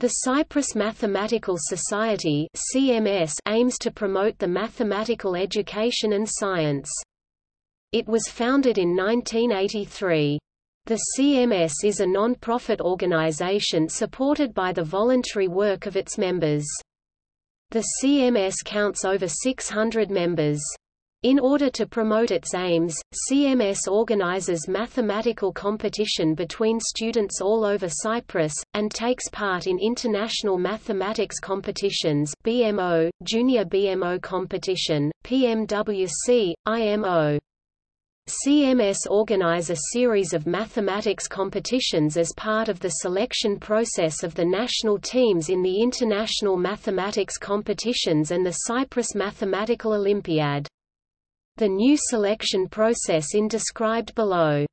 The Cyprus Mathematical Society CMS aims to promote the mathematical education and science. It was founded in 1983. The CMS is a non-profit organization supported by the voluntary work of its members. The CMS counts over 600 members. In order to promote its aims, CMS organizes mathematical competition between students all over Cyprus, and takes part in international mathematics competitions BMO, Junior BMO Competition, PMWC, IMO. CMS organize a series of mathematics competitions as part of the selection process of the national teams in the International Mathematics Competitions and the Cyprus Mathematical Olympiad. The new selection process in described below.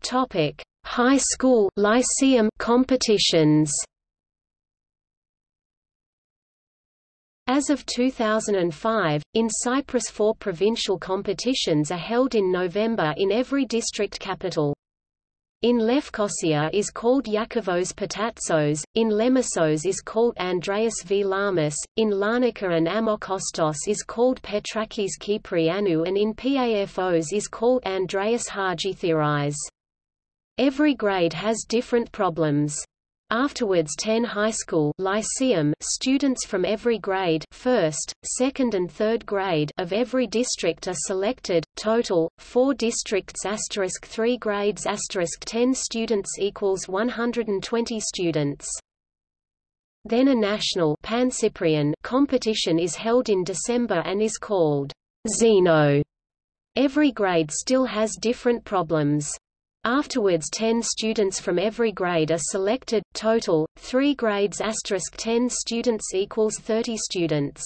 Topic: High school lyceum competitions. As of 2005, in Cyprus four provincial competitions are held in November in every district capital. In Lefkosia is called Yakavos Patatsos, in Lemissos is called Andreas V. Lamas, in Larnaca and Ammochostos is called Petrakis Kyprianou and in Pafos is called Andreas Hagithiris. Every grade has different problems. Afterwards 10 high school lyceum students from every grade first, second and third grade of every district are selected, total, 4 districts asterisk 3 grades asterisk 10 students equals 120 students. Then a national Pan-Cyprian competition is held in December and is called Zeno. Every grade still has different problems. Afterwards 10 students from every grade are selected, total, 3 grades asterisk 10 students equals 30 students.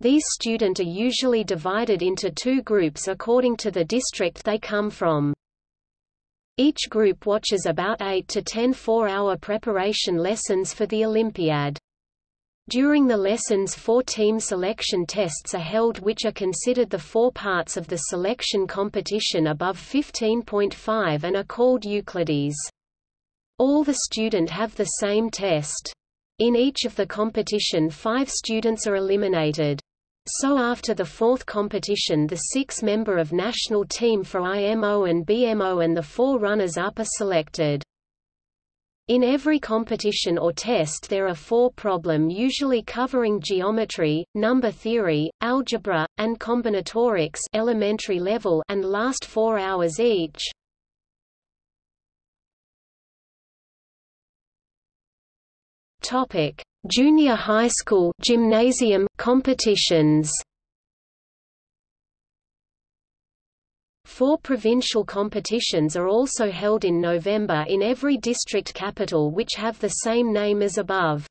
These students are usually divided into two groups according to the district they come from. Each group watches about 8 to 10 four-hour preparation lessons for the Olympiad. During the lessons four team selection tests are held which are considered the four parts of the selection competition above 15.5 and are called Euclides. All the student have the same test. In each of the competition five students are eliminated. So after the fourth competition the six-member of national team for IMO and BMO and the four runners-up are selected. In every competition or test there are four problem usually covering geometry, number theory, algebra, and combinatorics elementary level and last four hours each. Topic: Junior high school gymnasium competitions. Four provincial competitions are also held in November in every district capital which have the same name as above.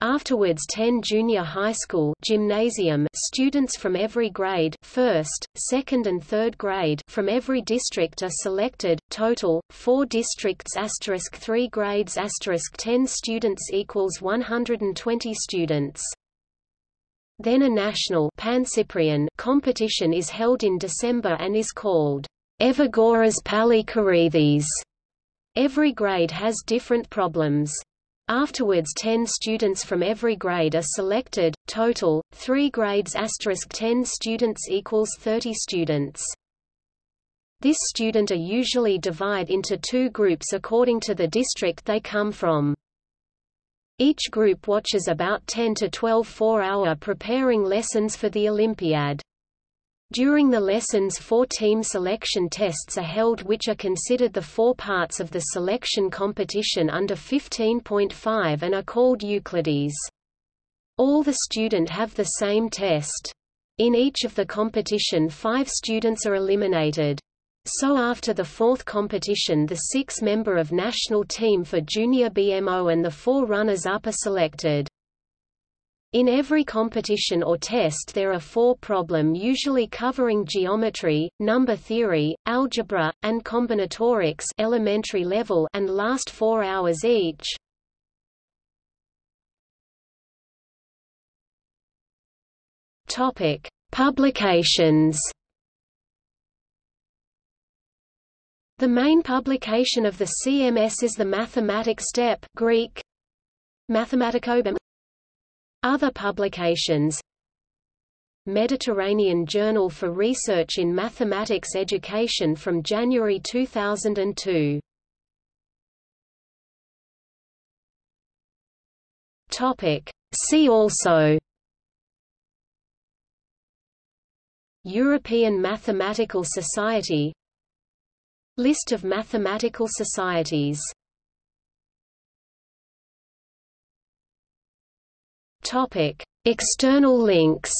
Afterwards 10 junior high school gymnasium students from every grade first, second and third grade from every district are selected, total, 4 districts asterisk 3 grades asterisk 10 students equals 120 students. Then a national competition is held in December and is called Evagoras Pallikarides. Every grade has different problems. Afterwards 10 students from every grade are selected, total, 3 grades asterisk 10 students equals 30 students. This student are usually divided into two groups according to the district they come from. Each group watches about 10 to 12 four-hour preparing lessons for the Olympiad. During the lessons four team selection tests are held which are considered the four parts of the selection competition under 15.5 and are called Euclides. All the student have the same test. In each of the competition five students are eliminated. So after the fourth competition the six-member of national team for junior BMO and the four runners-up are selected. In every competition or test there are four problem usually covering geometry, number theory, algebra, and combinatorics elementary level and last four hours each. Topic: Publications The main publication of the CMS is the Mathematic Step Greek, Mathematikobem. Other publications Mediterranean Journal for Research in Mathematics Education from January 2002. Topic. See also European Mathematical Society List of mathematical societies Topic: External links.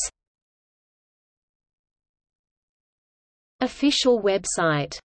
Official website